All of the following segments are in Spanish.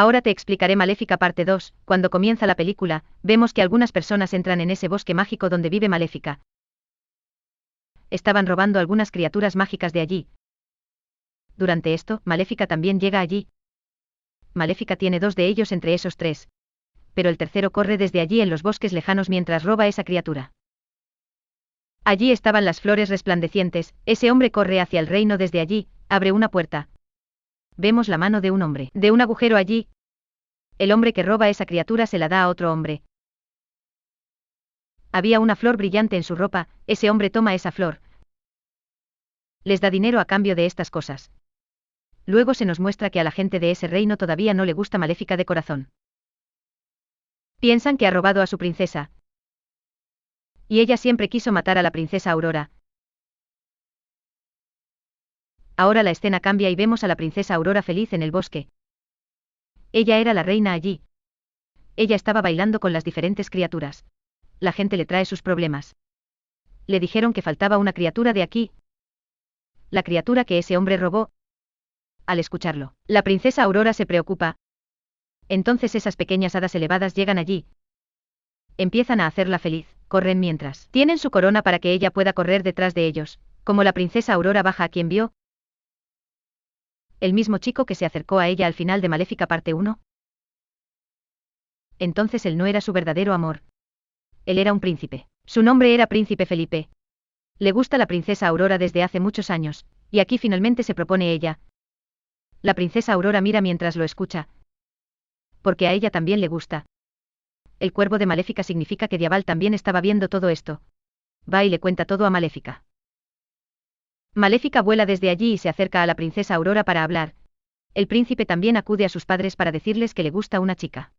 Ahora te explicaré Maléfica parte 2, cuando comienza la película, vemos que algunas personas entran en ese bosque mágico donde vive Maléfica. Estaban robando algunas criaturas mágicas de allí. Durante esto, Maléfica también llega allí. Maléfica tiene dos de ellos entre esos tres. Pero el tercero corre desde allí en los bosques lejanos mientras roba esa criatura. Allí estaban las flores resplandecientes, ese hombre corre hacia el reino desde allí, abre una puerta, vemos la mano de un hombre, de un agujero allí. El hombre que roba esa criatura se la da a otro hombre. Había una flor brillante en su ropa, ese hombre toma esa flor. Les da dinero a cambio de estas cosas. Luego se nos muestra que a la gente de ese reino todavía no le gusta Maléfica de corazón. Piensan que ha robado a su princesa. Y ella siempre quiso matar a la princesa Aurora, Ahora la escena cambia y vemos a la princesa Aurora feliz en el bosque. Ella era la reina allí. Ella estaba bailando con las diferentes criaturas. La gente le trae sus problemas. Le dijeron que faltaba una criatura de aquí. La criatura que ese hombre robó. Al escucharlo, la princesa Aurora se preocupa. Entonces esas pequeñas hadas elevadas llegan allí. Empiezan a hacerla feliz, corren mientras. Tienen su corona para que ella pueda correr detrás de ellos. Como la princesa Aurora baja a quien vio, el mismo chico que se acercó a ella al final de Maléfica parte 1? Entonces él no era su verdadero amor. Él era un príncipe. Su nombre era Príncipe Felipe. Le gusta la princesa Aurora desde hace muchos años, y aquí finalmente se propone ella. La princesa Aurora mira mientras lo escucha. Porque a ella también le gusta. El cuervo de Maléfica significa que Diabal también estaba viendo todo esto. Va y le cuenta todo a Maléfica. Maléfica vuela desde allí y se acerca a la princesa Aurora para hablar. El príncipe también acude a sus padres para decirles que le gusta una chica.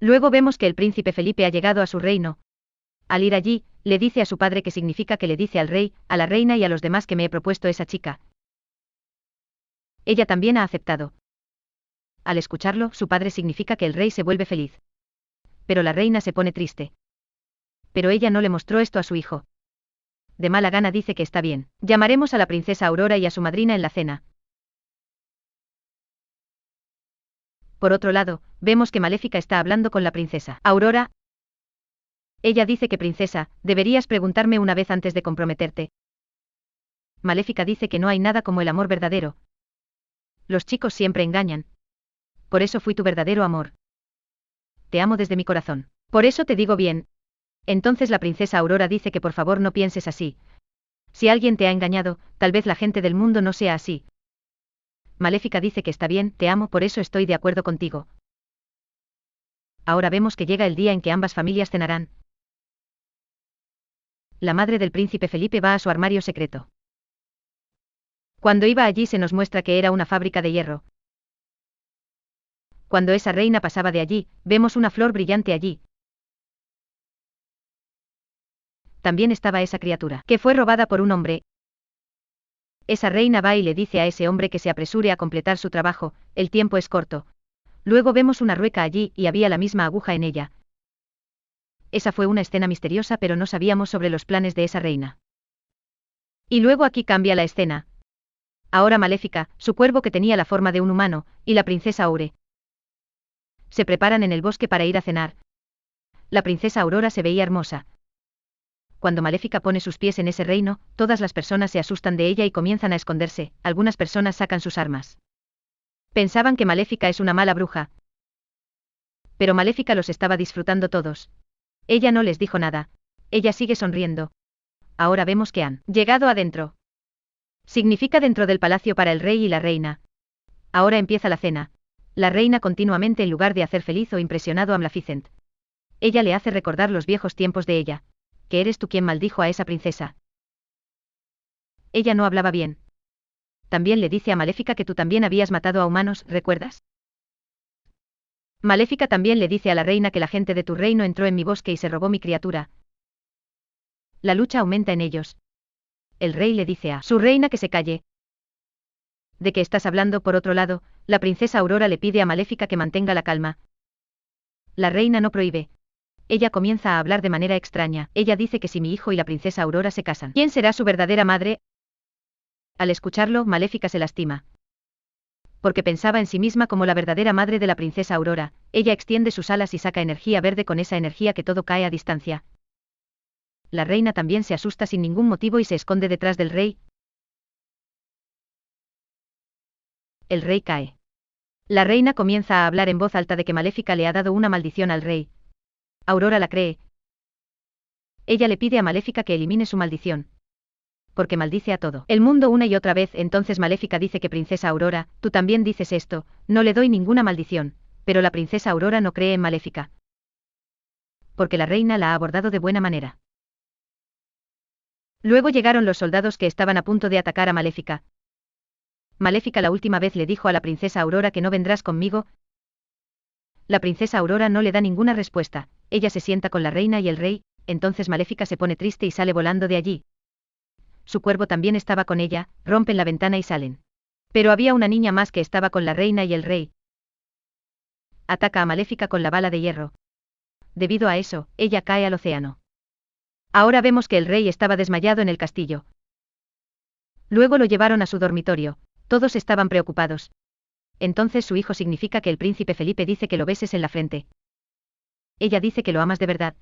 Luego vemos que el príncipe Felipe ha llegado a su reino. Al ir allí, le dice a su padre que significa que le dice al rey, a la reina y a los demás que me he propuesto esa chica. Ella también ha aceptado. Al escucharlo, su padre significa que el rey se vuelve feliz. Pero la reina se pone triste. Pero ella no le mostró esto a su hijo de mala gana dice que está bien. Llamaremos a la princesa Aurora y a su madrina en la cena. Por otro lado, vemos que Maléfica está hablando con la princesa. Aurora. Ella dice que princesa, deberías preguntarme una vez antes de comprometerte. Maléfica dice que no hay nada como el amor verdadero. Los chicos siempre engañan. Por eso fui tu verdadero amor. Te amo desde mi corazón. Por eso te digo bien, entonces la princesa Aurora dice que por favor no pienses así. Si alguien te ha engañado, tal vez la gente del mundo no sea así. Maléfica dice que está bien, te amo, por eso estoy de acuerdo contigo. Ahora vemos que llega el día en que ambas familias cenarán. La madre del príncipe Felipe va a su armario secreto. Cuando iba allí se nos muestra que era una fábrica de hierro. Cuando esa reina pasaba de allí, vemos una flor brillante allí, también estaba esa criatura, que fue robada por un hombre. Esa reina va y le dice a ese hombre que se apresure a completar su trabajo, el tiempo es corto. Luego vemos una rueca allí y había la misma aguja en ella. Esa fue una escena misteriosa pero no sabíamos sobre los planes de esa reina. Y luego aquí cambia la escena. Ahora Maléfica, su cuervo que tenía la forma de un humano, y la princesa Aure. Se preparan en el bosque para ir a cenar. La princesa Aurora se veía hermosa, cuando Maléfica pone sus pies en ese reino, todas las personas se asustan de ella y comienzan a esconderse, algunas personas sacan sus armas. Pensaban que Maléfica es una mala bruja. Pero Maléfica los estaba disfrutando todos. Ella no les dijo nada. Ella sigue sonriendo. Ahora vemos que han llegado adentro. Significa dentro del palacio para el rey y la reina. Ahora empieza la cena. La reina continuamente en lugar de hacer feliz o impresionado a Maleficent. Ella le hace recordar los viejos tiempos de ella que eres tú quien maldijo a esa princesa. Ella no hablaba bien. También le dice a Maléfica que tú también habías matado a humanos, ¿recuerdas? Maléfica también le dice a la reina que la gente de tu reino entró en mi bosque y se robó mi criatura. La lucha aumenta en ellos. El rey le dice a su reina que se calle. ¿De qué estás hablando? Por otro lado, la princesa Aurora le pide a Maléfica que mantenga la calma. La reina no prohíbe, ella comienza a hablar de manera extraña. Ella dice que si mi hijo y la princesa Aurora se casan, ¿quién será su verdadera madre? Al escucharlo, Maléfica se lastima. porque pensaba en sí misma como la verdadera madre de la princesa Aurora, ella extiende sus alas y saca energía verde con esa energía que todo cae a distancia. La reina también se asusta sin ningún motivo y se esconde detrás del rey. El rey cae. La reina comienza a hablar en voz alta de que Maléfica le ha dado una maldición al rey. Aurora la cree. Ella le pide a Maléfica que elimine su maldición porque maldice a todo. El mundo una y otra vez, entonces Maléfica dice que Princesa Aurora, tú también dices esto, no le doy ninguna maldición, pero la Princesa Aurora no cree en Maléfica. Porque la reina la ha abordado de buena manera. Luego llegaron los soldados que estaban a punto de atacar a Maléfica. Maléfica la última vez le dijo a la princesa Aurora que no vendrás conmigo. La princesa Aurora no le da ninguna respuesta, ella se sienta con la reina y el rey, entonces Maléfica se pone triste y sale volando de allí, su cuervo también estaba con ella, rompen la ventana y salen. Pero había una niña más que estaba con la reina y el rey. Ataca a Maléfica con la bala de hierro. Debido a eso, ella cae al océano. Ahora vemos que el rey estaba desmayado en el castillo. Luego lo llevaron a su dormitorio, todos estaban preocupados. Entonces su hijo significa que el príncipe Felipe dice que lo beses en la frente. Ella dice que lo amas de verdad.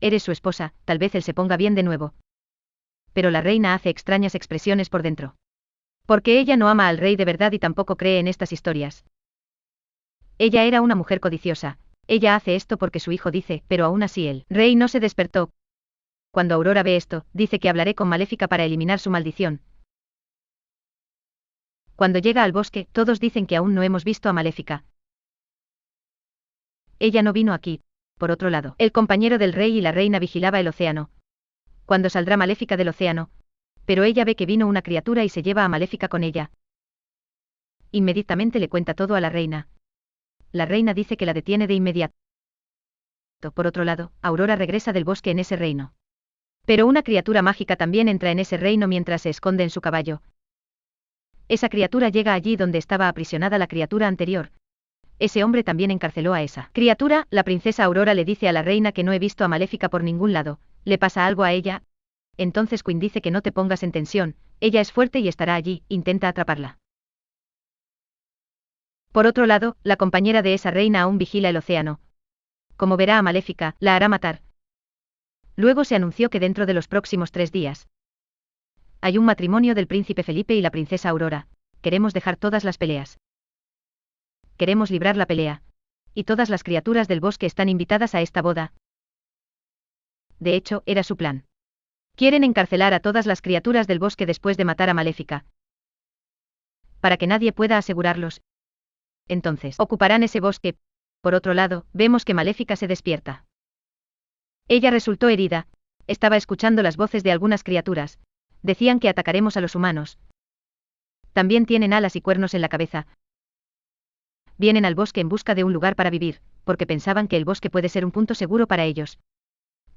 Eres su esposa, tal vez él se ponga bien de nuevo pero la reina hace extrañas expresiones por dentro. Porque ella no ama al rey de verdad y tampoco cree en estas historias. Ella era una mujer codiciosa, ella hace esto porque su hijo dice, pero aún así el rey no se despertó. Cuando Aurora ve esto, dice que hablaré con Maléfica para eliminar su maldición. Cuando llega al bosque, todos dicen que aún no hemos visto a Maléfica. Ella no vino aquí. Por otro lado, el compañero del rey y la reina vigilaba el océano, cuando saldrá Maléfica del océano. Pero ella ve que vino una criatura y se lleva a Maléfica con ella. Inmediatamente le cuenta todo a la reina. La reina dice que la detiene de inmediato. Por otro lado, Aurora regresa del bosque en ese reino. Pero una criatura mágica también entra en ese reino mientras se esconde en su caballo. Esa criatura llega allí donde estaba aprisionada la criatura anterior. Ese hombre también encarceló a esa criatura, la princesa Aurora le dice a la reina que no he visto a Maléfica por ningún lado, ¿Le pasa algo a ella? Entonces Quinn dice que no te pongas en tensión, ella es fuerte y estará allí, intenta atraparla. Por otro lado, la compañera de esa reina aún vigila el océano. Como verá a Maléfica, la hará matar. Luego se anunció que dentro de los próximos tres días hay un matrimonio del príncipe Felipe y la princesa Aurora. Queremos dejar todas las peleas. Queremos librar la pelea. Y todas las criaturas del bosque están invitadas a esta boda, de hecho, era su plan. Quieren encarcelar a todas las criaturas del bosque después de matar a Maléfica. Para que nadie pueda asegurarlos. Entonces, ocuparán ese bosque. Por otro lado, vemos que Maléfica se despierta. Ella resultó herida, estaba escuchando las voces de algunas criaturas. Decían que atacaremos a los humanos. También tienen alas y cuernos en la cabeza. Vienen al bosque en busca de un lugar para vivir, porque pensaban que el bosque puede ser un punto seguro para ellos.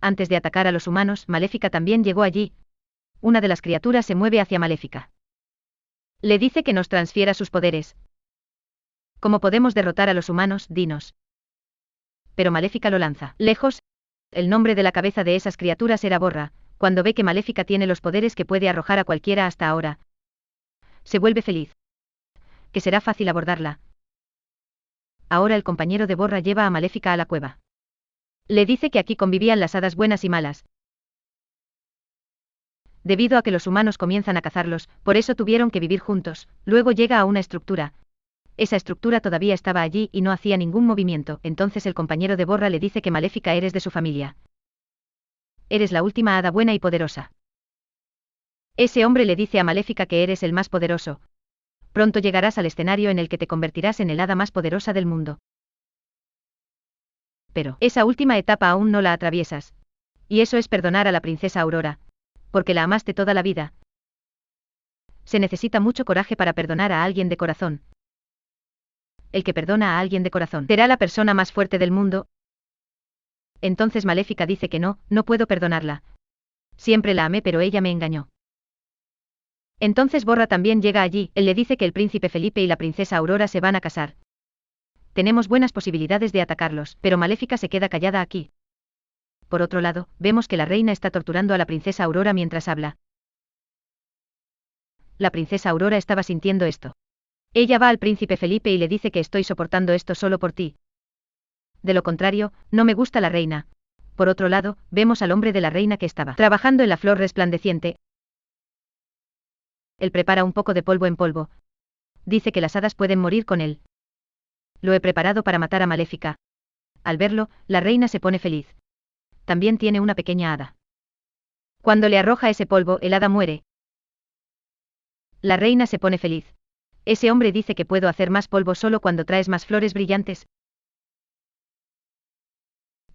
Antes de atacar a los humanos, Maléfica también llegó allí. Una de las criaturas se mueve hacia Maléfica. Le dice que nos transfiera sus poderes. ¿Cómo podemos derrotar a los humanos? Dinos. Pero Maléfica lo lanza. Lejos. El nombre de la cabeza de esas criaturas era Borra, cuando ve que Maléfica tiene los poderes que puede arrojar a cualquiera hasta ahora. Se vuelve feliz. Que será fácil abordarla. Ahora el compañero de Borra lleva a Maléfica a la cueva. Le dice que aquí convivían las hadas buenas y malas. Debido a que los humanos comienzan a cazarlos, por eso tuvieron que vivir juntos, luego llega a una estructura. Esa estructura todavía estaba allí y no hacía ningún movimiento, entonces el compañero de Borra le dice que Maléfica eres de su familia. Eres la última hada buena y poderosa. Ese hombre le dice a Maléfica que eres el más poderoso. Pronto llegarás al escenario en el que te convertirás en el hada más poderosa del mundo pero esa última etapa aún no la atraviesas. Y eso es perdonar a la princesa Aurora. Porque la amaste toda la vida. Se necesita mucho coraje para perdonar a alguien de corazón. El que perdona a alguien de corazón será la persona más fuerte del mundo. Entonces Maléfica dice que no, no puedo perdonarla. Siempre la amé pero ella me engañó. Entonces Borra también llega allí, él le dice que el príncipe Felipe y la princesa Aurora se van a casar. Tenemos buenas posibilidades de atacarlos, pero Maléfica se queda callada aquí. Por otro lado, vemos que la reina está torturando a la princesa Aurora mientras habla. La princesa Aurora estaba sintiendo esto. Ella va al príncipe Felipe y le dice que estoy soportando esto solo por ti. De lo contrario, no me gusta la reina. Por otro lado, vemos al hombre de la reina que estaba trabajando en la flor resplandeciente. Él prepara un poco de polvo en polvo. Dice que las hadas pueden morir con él. Lo he preparado para matar a Maléfica. Al verlo, la reina se pone feliz. También tiene una pequeña hada. Cuando le arroja ese polvo, el hada muere. La reina se pone feliz. Ese hombre dice que puedo hacer más polvo solo cuando traes más flores brillantes.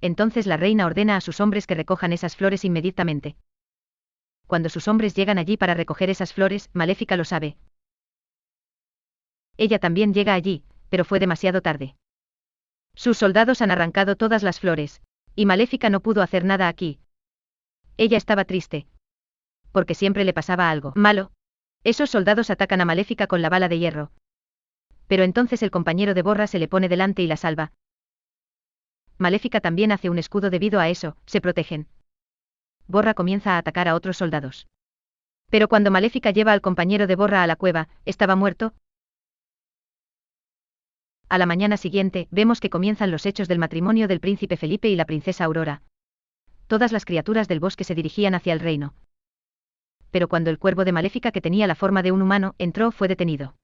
Entonces la reina ordena a sus hombres que recojan esas flores inmediatamente. Cuando sus hombres llegan allí para recoger esas flores, Maléfica lo sabe. Ella también llega allí, pero fue demasiado tarde. Sus soldados han arrancado todas las flores, y Maléfica no pudo hacer nada aquí. Ella estaba triste. Porque siempre le pasaba algo malo, esos soldados atacan a Maléfica con la bala de hierro. Pero entonces el compañero de Borra se le pone delante y la salva. Maléfica también hace un escudo debido a eso, se protegen. Borra comienza a atacar a otros soldados. Pero cuando Maléfica lleva al compañero de Borra a la cueva, estaba muerto. A la mañana siguiente, vemos que comienzan los hechos del matrimonio del príncipe Felipe y la princesa Aurora. Todas las criaturas del bosque se dirigían hacia el reino pero cuando el cuervo de Maléfica que tenía la forma de un humano entró fue detenido.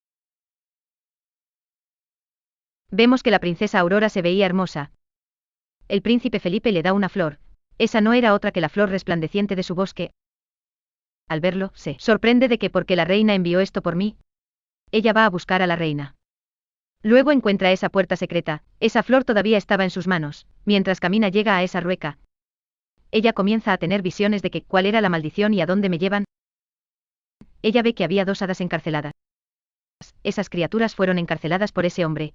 Vemos que la princesa Aurora se veía hermosa. El príncipe Felipe le da una flor. Esa no era otra que la flor resplandeciente de su bosque. Al verlo, se sorprende de que porque la reina envió esto por mí. Ella va a buscar a la reina. Luego encuentra esa puerta secreta, esa flor todavía estaba en sus manos, mientras camina llega a esa rueca. Ella comienza a tener visiones de que cuál era la maldición y a dónde me llevan, ella ve que había dos hadas encarceladas. Esas criaturas fueron encarceladas por ese hombre.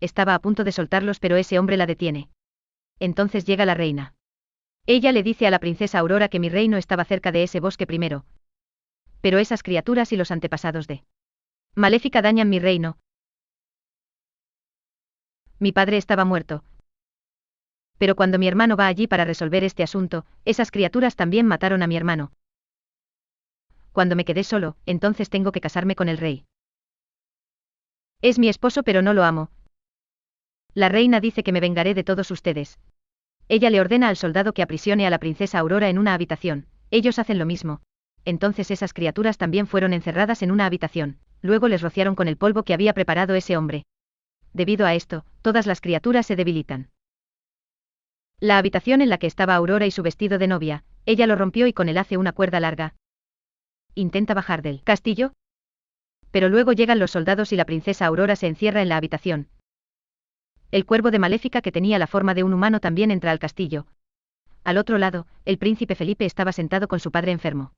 Estaba a punto de soltarlos pero ese hombre la detiene. Entonces llega la reina. Ella le dice a la princesa Aurora que mi reino estaba cerca de ese bosque primero. Pero esas criaturas y los antepasados de Maléfica dañan mi reino. Mi padre estaba muerto. Pero cuando mi hermano va allí para resolver este asunto, esas criaturas también mataron a mi hermano cuando me quedé solo, entonces tengo que casarme con el rey. Es mi esposo pero no lo amo. La reina dice que me vengaré de todos ustedes. Ella le ordena al soldado que aprisione a la princesa Aurora en una habitación, ellos hacen lo mismo. Entonces esas criaturas también fueron encerradas en una habitación, luego les rociaron con el polvo que había preparado ese hombre. Debido a esto, todas las criaturas se debilitan. La habitación en la que estaba Aurora y su vestido de novia, ella lo rompió y con él hace una cuerda larga, intenta bajar del castillo. Pero luego llegan los soldados y la princesa Aurora se encierra en la habitación. El cuervo de Maléfica que tenía la forma de un humano también entra al castillo. Al otro lado, el príncipe Felipe estaba sentado con su padre enfermo.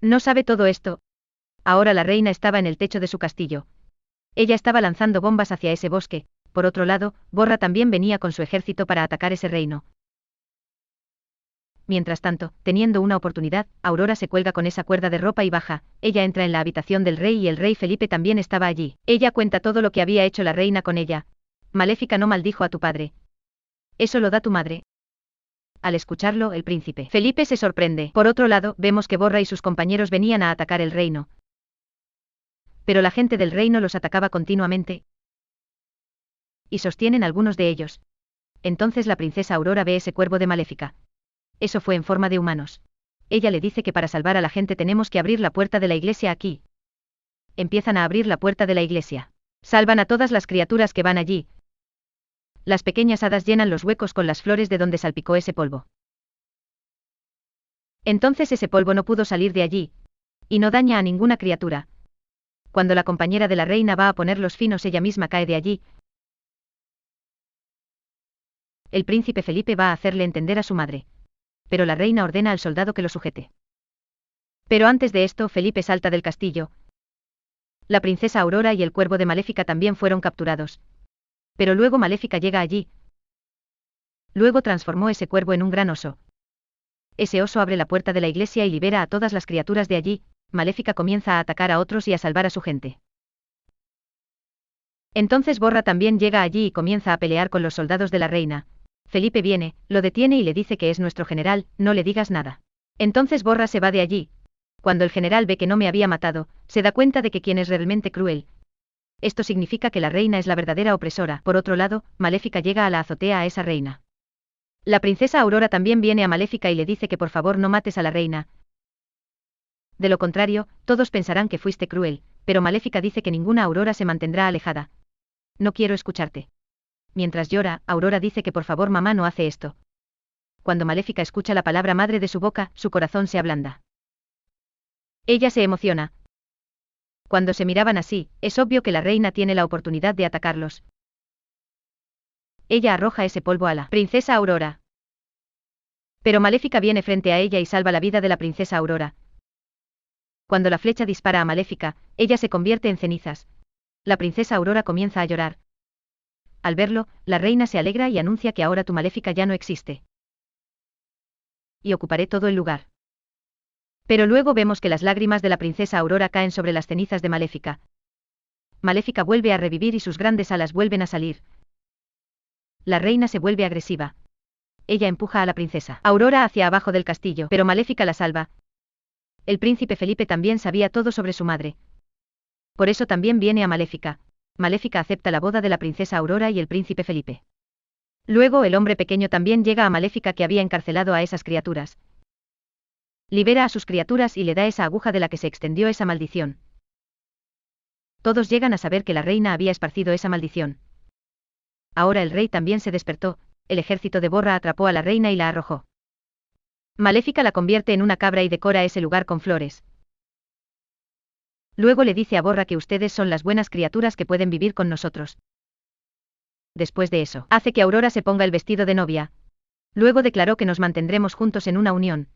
No sabe todo esto. Ahora la reina estaba en el techo de su castillo. Ella estaba lanzando bombas hacia ese bosque, por otro lado, Borra también venía con su ejército para atacar ese reino. Mientras tanto, teniendo una oportunidad, Aurora se cuelga con esa cuerda de ropa y baja, ella entra en la habitación del rey y el rey Felipe también estaba allí. Ella cuenta todo lo que había hecho la reina con ella. Maléfica no maldijo a tu padre. Eso lo da tu madre. Al escucharlo, el príncipe Felipe se sorprende. Por otro lado, vemos que Borra y sus compañeros venían a atacar el reino. Pero la gente del reino los atacaba continuamente. Y sostienen algunos de ellos. Entonces la princesa Aurora ve ese cuervo de Maléfica. Eso fue en forma de humanos. Ella le dice que para salvar a la gente tenemos que abrir la puerta de la iglesia aquí. Empiezan a abrir la puerta de la iglesia. Salvan a todas las criaturas que van allí. Las pequeñas hadas llenan los huecos con las flores de donde salpicó ese polvo. Entonces ese polvo no pudo salir de allí. Y no daña a ninguna criatura. Cuando la compañera de la reina va a poner los finos ella misma cae de allí. El príncipe Felipe va a hacerle entender a su madre pero la reina ordena al soldado que lo sujete. Pero antes de esto, Felipe salta del castillo. La princesa Aurora y el cuervo de Maléfica también fueron capturados. Pero luego Maléfica llega allí. Luego transformó ese cuervo en un gran oso. Ese oso abre la puerta de la iglesia y libera a todas las criaturas de allí, Maléfica comienza a atacar a otros y a salvar a su gente. Entonces Borra también llega allí y comienza a pelear con los soldados de la reina, Felipe viene, lo detiene y le dice que es nuestro general, no le digas nada. Entonces Borra se va de allí. Cuando el general ve que no me había matado, se da cuenta de que quien es realmente cruel. Esto significa que la reina es la verdadera opresora. Por otro lado, Maléfica llega a la azotea a esa reina. La princesa Aurora también viene a Maléfica y le dice que por favor no mates a la reina. De lo contrario, todos pensarán que fuiste cruel, pero Maléfica dice que ninguna Aurora se mantendrá alejada. No quiero escucharte. Mientras llora, Aurora dice que por favor mamá no hace esto. Cuando Maléfica escucha la palabra madre de su boca, su corazón se ablanda. Ella se emociona. Cuando se miraban así, es obvio que la reina tiene la oportunidad de atacarlos. Ella arroja ese polvo a la princesa Aurora. Pero Maléfica viene frente a ella y salva la vida de la princesa Aurora. Cuando la flecha dispara a Maléfica, ella se convierte en cenizas. La princesa Aurora comienza a llorar. Al verlo, la reina se alegra y anuncia que ahora tu Maléfica ya no existe. Y ocuparé todo el lugar. Pero luego vemos que las lágrimas de la princesa Aurora caen sobre las cenizas de Maléfica. Maléfica vuelve a revivir y sus grandes alas vuelven a salir. La reina se vuelve agresiva. Ella empuja a la princesa Aurora hacia abajo del castillo, pero Maléfica la salva. El príncipe Felipe también sabía todo sobre su madre. Por eso también viene a Maléfica. Maléfica acepta la boda de la princesa Aurora y el príncipe Felipe. Luego el hombre pequeño también llega a Maléfica que había encarcelado a esas criaturas. Libera a sus criaturas y le da esa aguja de la que se extendió esa maldición. Todos llegan a saber que la reina había esparcido esa maldición. Ahora el rey también se despertó, el ejército de Borra atrapó a la reina y la arrojó. Maléfica la convierte en una cabra y decora ese lugar con flores. Luego le dice a Borra que ustedes son las buenas criaturas que pueden vivir con nosotros. Después de eso, hace que Aurora se ponga el vestido de novia. Luego declaró que nos mantendremos juntos en una unión.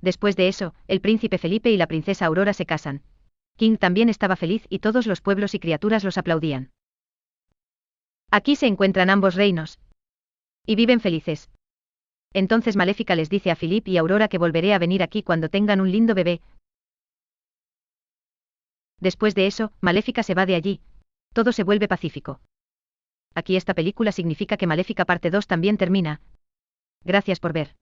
Después de eso, el príncipe Felipe y la princesa Aurora se casan. King también estaba feliz y todos los pueblos y criaturas los aplaudían. Aquí se encuentran ambos reinos. Y viven felices. Entonces Maléfica les dice a Philip y Aurora que volveré a venir aquí cuando tengan un lindo bebé. Después de eso, Maléfica se va de allí. Todo se vuelve pacífico. Aquí esta película significa que Maléfica parte 2 también termina. Gracias por ver.